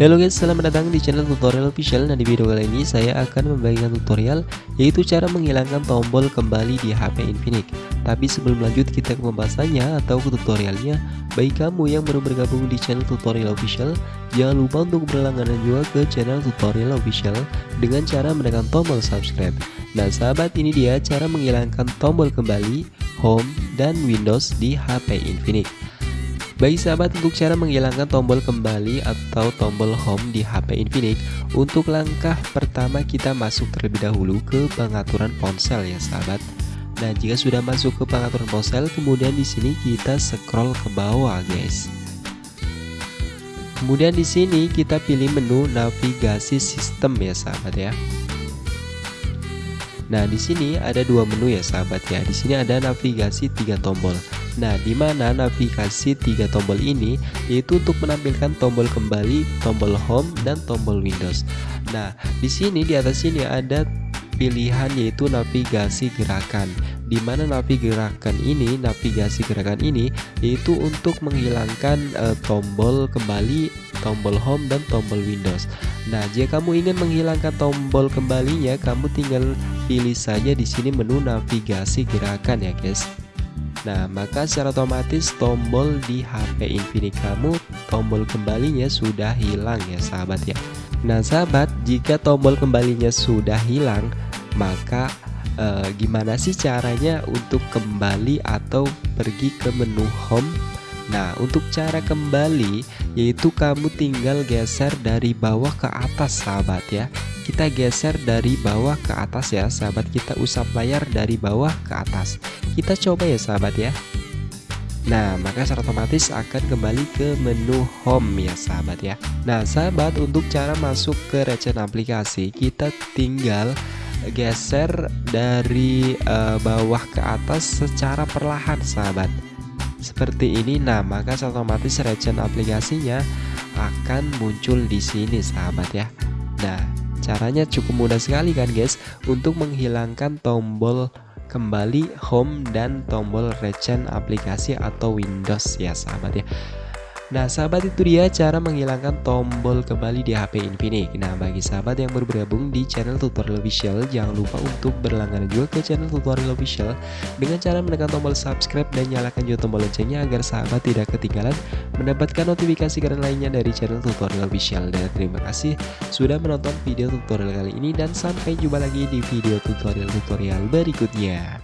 Halo guys, selamat datang di channel tutorial official. Nah di video kali ini saya akan membagikan tutorial Yaitu cara menghilangkan tombol kembali di HP Infinix. Tapi sebelum lanjut kita ke pembahasannya atau ke tutorialnya. Bagi kamu yang baru bergabung di channel tutorial official Jangan lupa untuk berlangganan juga ke channel tutorial official Dengan cara menekan tombol subscribe. Nah sahabat ini dia cara menghilangkan tombol kembali, home, dan windows di HP Infinix bagi sahabat untuk cara menghilangkan tombol kembali atau tombol home di HP Infinix Untuk langkah pertama kita masuk terlebih dahulu ke pengaturan ponsel ya sahabat. Nah jika sudah masuk ke pengaturan ponsel kemudian di sini kita scroll ke bawah guys. Kemudian di sini kita pilih menu navigasi sistem ya sahabat ya Nah, di sini ada dua menu ya sahabat ya. Di sini ada navigasi tiga tombol. Nah, di mana navigasi tiga tombol ini yaitu untuk menampilkan tombol kembali, tombol home dan tombol Windows. Nah, di sini di atas sini ada pilihan yaitu navigasi gerakan. Di mana navigasi gerakan ini, navigasi gerakan ini yaitu untuk menghilangkan uh, tombol kembali, tombol home dan tombol Windows. Nah, jika kamu ingin menghilangkan tombol kembalinya, kamu tinggal pilih saja di sini menu navigasi gerakan ya, guys. Nah, maka secara otomatis tombol di HP Infinix kamu tombol kembalinya sudah hilang ya, sahabat ya. Nah, sahabat, jika tombol kembalinya sudah hilang, maka eh, gimana sih caranya untuk kembali atau pergi ke menu home Nah untuk cara kembali yaitu kamu tinggal geser dari bawah ke atas sahabat ya Kita geser dari bawah ke atas ya. Sahabat kita usap layar dari bawah ke atas. Kita coba ya sahabat ya. Nah maka secara otomatis akan kembali ke menu home ya sahabat ya. Nah sahabat untuk cara masuk ke recent aplikasi kita tinggal geser dari uh, bawah ke atas secara perlahan sahabat. Seperti ini. Nah maka otomatis regen aplikasinya akan muncul di sini sahabat ya. Nah caranya cukup mudah sekali kan guys? Untuk menghilangkan tombol kembali home dan tombol regen aplikasi atau Windows. Ya sahabat ya Nah sahabat itu dia cara menghilangkan tombol kembali di HP Infinix. Nah bagi sahabat yang baru bergabung di channel tutorial official Jangan lupa untuk berlangganan juga ke channel tutorial official Dengan cara menekan tombol subscribe dan nyalakan juga tombol loncengnya Agar sahabat tidak ketinggalan mendapatkan notifikasi keren lainnya dari channel tutorial official. Dan terima kasih sudah menonton video tutorial kali ini Dan sampai jumpa lagi di video tutorial-tutorial berikutnya